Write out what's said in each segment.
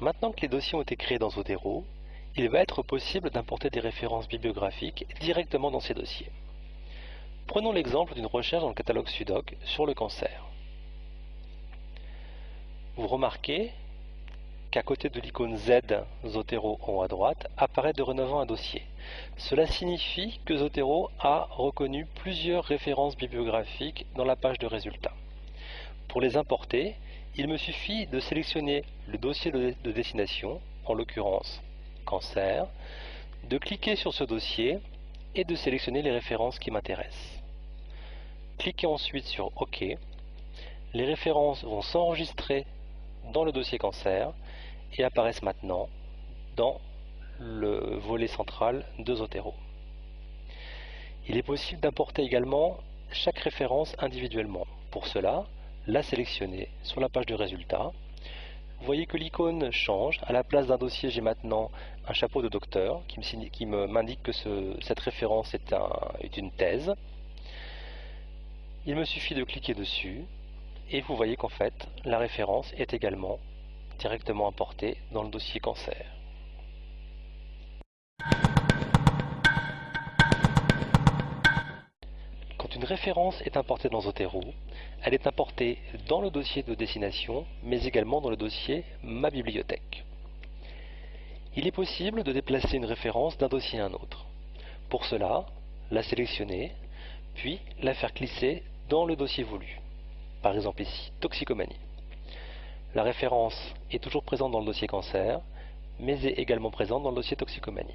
Maintenant que les dossiers ont été créés dans Zotero, il va être possible d'importer des références bibliographiques directement dans ces dossiers. Prenons l'exemple d'une recherche dans le catalogue Sudoc sur le cancer. Vous remarquez qu'à côté de l'icône Z Zotero en haut à droite apparaît dorénavant un dossier. Cela signifie que Zotero a reconnu plusieurs références bibliographiques dans la page de résultats. Pour les importer, il me suffit de sélectionner le dossier de, destination, en l'occurrence cancer, de cliquer sur ce dossier et de sélectionner les références qui m'intéressent. Cliquez ensuite sur OK. Les références vont s'enregistrer dans le dossier cancer et apparaissent maintenant dans le volet central de Zotero. Il est possible d'importer également chaque référence individuellement. Pour cela, la sélectionner sur la page de résultats. Vous voyez que l'icône change. À la place d'un dossier, j'ai maintenant un chapeau de docteur qui m'indique que cette référence est, est une thèse. Il me suffit de cliquer dessus et vous voyez qu'en fait, la référence est également directement importée dans le dossier cancer. Quand une référence est importée dans Zotero, elle est importée dans le dossier de destination, mais également dans le dossier Ma bibliothèque. Il est possible de déplacer une référence d'un dossier à un autre. Pour cela, la sélectionner, puis la faire glisser dans le dossier voulu. Par exemple ici, toxicomanie. La référence est toujours présente dans le dossier cancer, mais est également présente dans le dossier toxicomanie.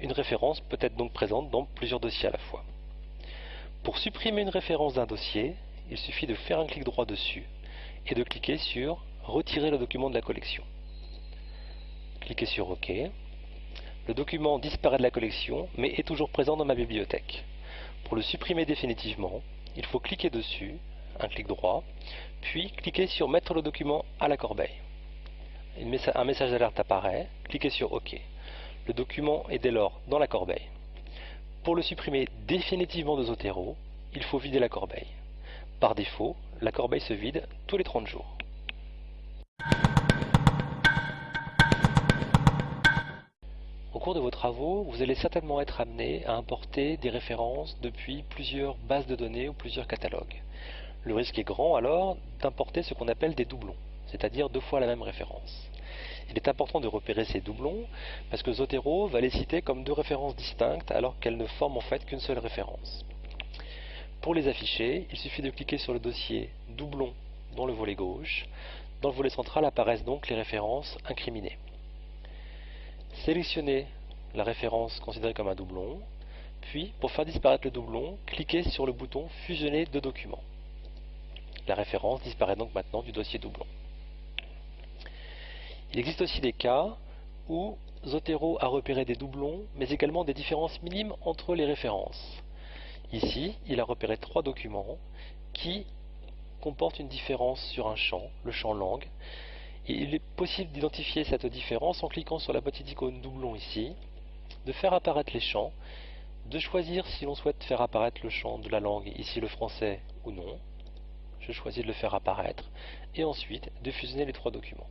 Une référence peut être donc présente dans plusieurs dossiers à la fois. Pour supprimer une référence d'un dossier, il suffit de faire un clic droit dessus et de cliquer sur Retirer le document de la collection. Cliquez sur OK. Le document disparaît de la collection, mais est toujours présent dans ma bibliothèque. Pour le supprimer définitivement, il faut cliquer dessus, un clic droit, puis cliquez sur Mettre le document à la corbeille. Un message d'alerte apparaît, cliquez sur OK. Le document est dès lors dans la corbeille. Pour le supprimer définitivement de Zotero, il faut vider la corbeille. Par défaut, la corbeille se vide tous les 30 jours. Au cours de vos travaux, vous allez certainement être amené à importer des références depuis plusieurs bases de données ou plusieurs catalogues. Le risque est grand alors d'importer ce qu'on appelle des doublons, c'est-à-dire deux fois la même référence. Il est important de repérer ces doublons parce que Zotero va les citer comme deux références distinctes alors qu'elles ne forment en fait qu'une seule référence. Pour les afficher, il suffit de cliquer sur le dossier doublon dans le volet gauche. Dans le volet central apparaissent donc les références incriminées. Sélectionnez la référence considérée comme un doublon, puis pour faire disparaître le doublon, cliquez sur le bouton Fusionner deux documents. La référence disparaît donc maintenant du dossier doublon. Il existe aussi des cas où Zotero a repéré des doublons, mais également des différences minimes entre les références. Ici, il a repéré trois documents qui comportent une différence sur un champ, le champ langue. Il est possible d'identifier cette différence en cliquant sur la petite icône doublon ici, de faire apparaître les champs, de choisir si l'on souhaite faire apparaître le champ de la langue, ici le français ou non. Je choisis de le faire apparaître, et ensuite de fusionner les trois documents.